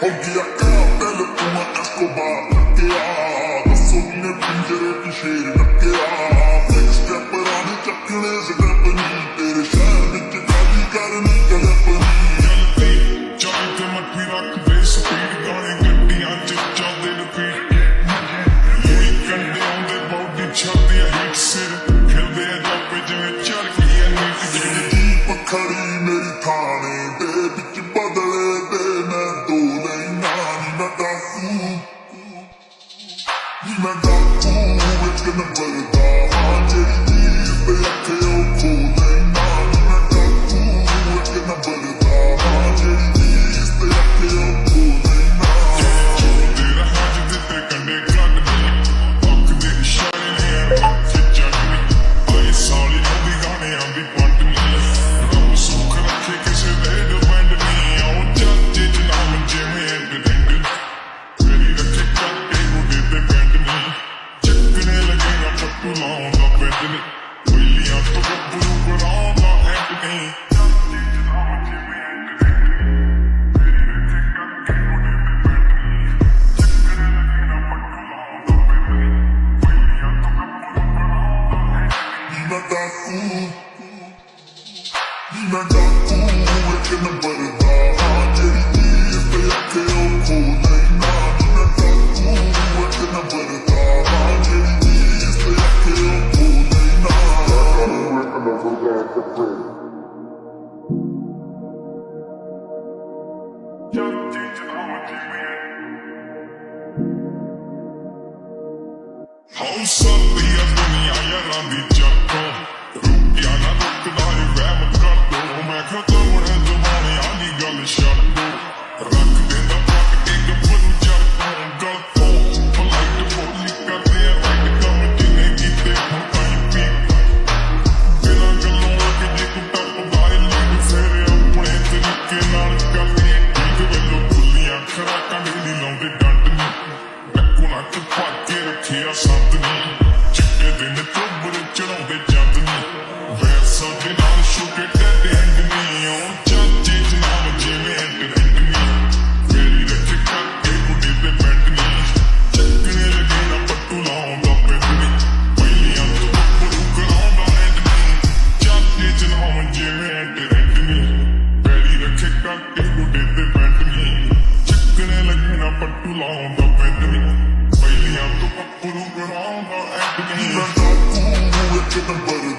Hodya kıyafetli buna Escobar Teyada sonuna pencereye düşerim You ooh, it's gonna burn it down. 100. ਪਹਿਲੀਆਂ ਤੋਂ ਗੱਭਰੂ ਬਣਾਉਂਦਾ and ਨਹੀਂ ਨੀ ਮੈਂ ਡਾਕੂ ਨੀ ਮੈਂ ਡਾਕੂ ਇੱਕ ਨੰਬਰ ਦਾ ਹਾਂ ਜਿਹੜੀ ਚੀਜ਼ ਤੇ ਅੱਖੇ ਉਹ ਖੋ ਹੌਸਲੀ ਆ ਦੁਨੀਆ ਯਾਰਾਂ ਦੀ ਚੱਕੋ ਰੁਕਿਆ ਨਾ ਰੁਕਦਾ ਏ ਵਹਿਮ ਕਰ ਦੋ ਮੈਂ ਖਤਮ ਹੈ ਜ਼ਮਾਨੇ ਆ ਦੀ ਗੱਲ ਛੱਡ ਦੋ ਰੱਖ ਦਿੰਦਾ ਪੱਟ ਕੇ ਗੱਭਰੂ ਚੜ ਤੋਂ ਗਲ ਤੋਂ ਫਲਾਈਟ ਬੋਲੀ ਕਰਦੇ ਆ ਰਾਈਟ ਕੰਮ ਜਿਨੇ ਕੀਤੇ ਹੁਣ ਤਾਈਂ ਪੀ ਬਿਨਾਂ ਗੱਲੋਂ ਕਿ ਜੇ ਤੂੰ ਟੱਪਦਾ ਏ ਲੱਗ ਫੇਰੇ ਆਪਣੇ ਤਰੀਕੇ ਨਾਲ ਕਰਨੀ ਠੀਕ ਵੇਲੋ ਖੁੱਲੀਆਂ ਖਰਾਕਾਂ ਦੇ ਨਹੀਂ ਲਾਉਂਦੇ ਡੰਡ ਨਹੀਂ ਡੱਕੂ ਨਾ ਚ ਪਾ ਕੇ ਰੱਖਿਆ ਸੰਤ ਨਹੀਂ ਚਿੱਟੇ ਦਿਨ ਚੋਬਰ ਚੜਾਉਂਦੇ ਜੰਦ ਨਹੀਂ ਵੈਰ ਸਾਡੇ ਨਾਲ ਛੋਟੇ ਟੱਡੇ ਐਂਡ ਨਹੀਂ ਉਹ ਚਾਚੇ ਜਨਾਬ ਜਿਵੇਂ ਐਂਡ ਐਂਡ ਨਹੀਂ ਮੇਰੀ ਰੱਖ ਕਰਕੇ ਗੁੱਡੇ ਤੇ ਬੈਂਡ ਨਹੀਂ ਚੱਕਣੇ ਲੱਗੇ ਨਾ ਪੱਟੂ ਲਾਉਂਦਾ ਪੈਂਦ ਨਹੀਂ ਪਹਿਲੀਆਂ ਤੋਂ ਬੱਬਰੂ ਕਰਾਉਂਦਾ ਐਂਡ ਨਹੀਂ ਚਾਚੇ ਜਨਾਬ ਜਿਵੇਂ ਐਂਡ ਐਂਡ ਨਹੀਂ ਮੇਰੀ ਰੱਖੇ ਕਰਕੇ ਗੁੱਡੇ ਤੇ ਬੈਂਡ ਨਹੀਂ ਚੱਕਣੇ ਲੱਗੇ ਨਾ ਪੱਟੂ ਲਾਉਂਦਾ ਪੈਂਦ ਨਹੀਂ Bulgur alma, ek begin met daai koel, ek het 'n baie